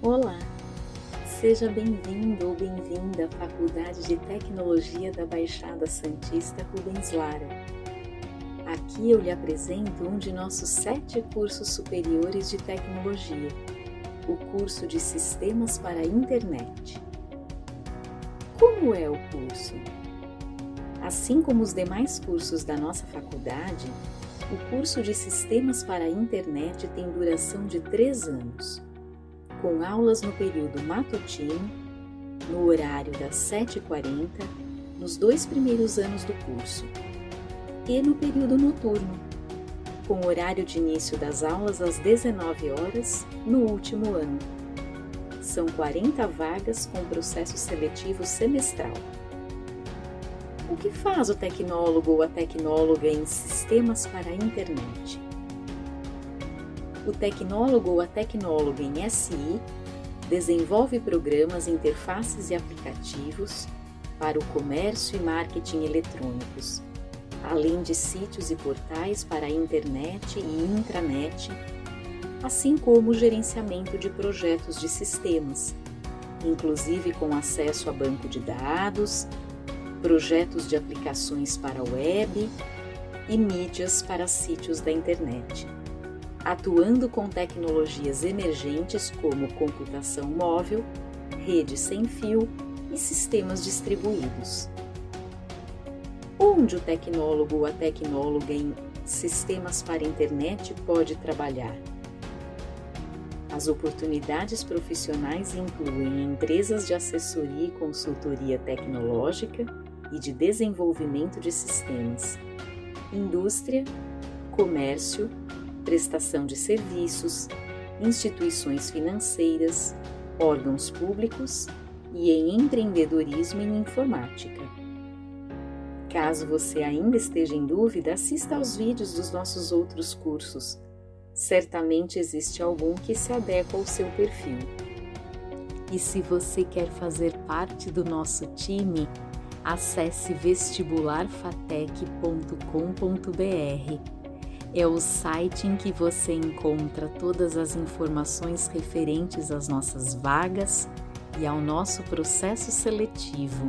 Olá, seja bem-vindo ou bem-vinda à Faculdade de Tecnologia da Baixada Santista Rubens Lara. Aqui eu lhe apresento um de nossos sete cursos superiores de tecnologia, o curso de Sistemas para a Internet. Como é o curso? Assim como os demais cursos da nossa faculdade, o curso de Sistemas para a Internet tem duração de três anos com aulas no período matutino, no horário das 7h40, nos dois primeiros anos do curso, e no período noturno, com horário de início das aulas às 19 horas no último ano. São 40 vagas com processo seletivo semestral. O que faz o tecnólogo ou a tecnóloga em sistemas para a internet? o tecnólogo ou a tecnóloga em SI desenvolve programas, interfaces e aplicativos para o comércio e marketing eletrônicos, além de sítios e portais para a internet e intranet, assim como o gerenciamento de projetos de sistemas, inclusive com acesso a banco de dados, projetos de aplicações para web e mídias para sítios da internet atuando com tecnologias emergentes como computação móvel, rede sem fio e sistemas distribuídos. Onde o tecnólogo ou a tecnóloga em sistemas para internet pode trabalhar? As oportunidades profissionais incluem empresas de assessoria e consultoria tecnológica e de desenvolvimento de sistemas, indústria, comércio, prestação de serviços, instituições financeiras, órgãos públicos e em empreendedorismo em informática. Caso você ainda esteja em dúvida, assista aos vídeos dos nossos outros cursos. Certamente existe algum que se adequa ao seu perfil. E se você quer fazer parte do nosso time, acesse vestibularfatec.com.br é o site em que você encontra todas as informações referentes às nossas vagas e ao nosso processo seletivo.